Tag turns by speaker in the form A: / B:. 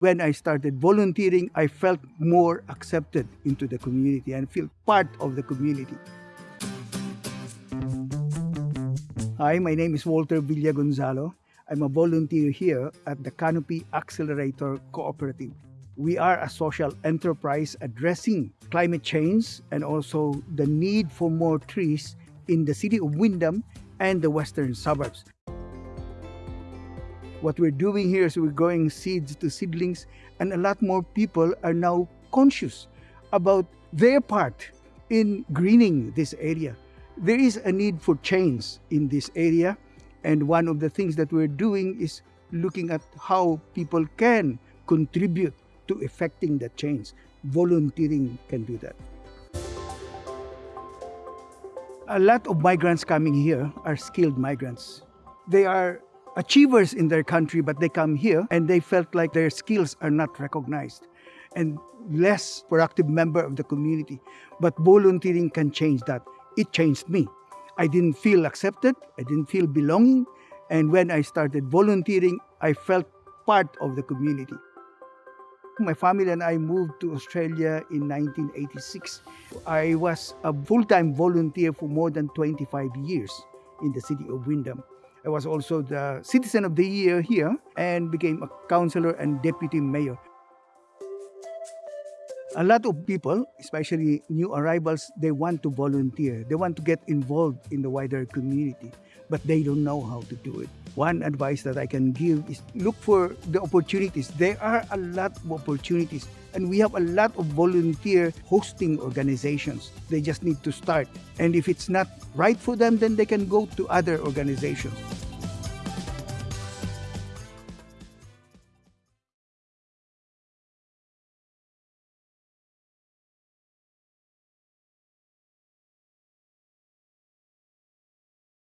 A: When I started volunteering, I felt more accepted into the community and feel part of the community. Hi, my name is Walter Villagonzalo. I'm a volunteer here at the Canopy Accelerator Cooperative. We are a social enterprise addressing climate change and also the need for more trees in the city of Wyndham and the western suburbs. What we're doing here is we're growing seeds to seedlings, and a lot more people are now conscious about their part in greening this area. There is a need for change in this area, and one of the things that we're doing is looking at how people can contribute to effecting that change. Volunteering can do that. A lot of migrants coming here are skilled migrants. They are achievers in their country, but they come here and they felt like their skills are not recognized and less productive member of the community. But volunteering can change that. It changed me. I didn't feel accepted. I didn't feel belonging. And when I started volunteering, I felt part of the community. My family and I moved to Australia in 1986. I was a full-time volunteer for more than 25 years in the city of Wyndham. I was also the Citizen of the Year here and became a councillor and deputy mayor. A lot of people, especially new arrivals, they want to volunteer. They want to get involved in the wider community, but they don't know how to do it. One advice that I can give is look for the opportunities. There are a lot of opportunities, and we have a lot of volunteer hosting organizations. They just need to start. And if it's not right for them, then they can go to other organizations.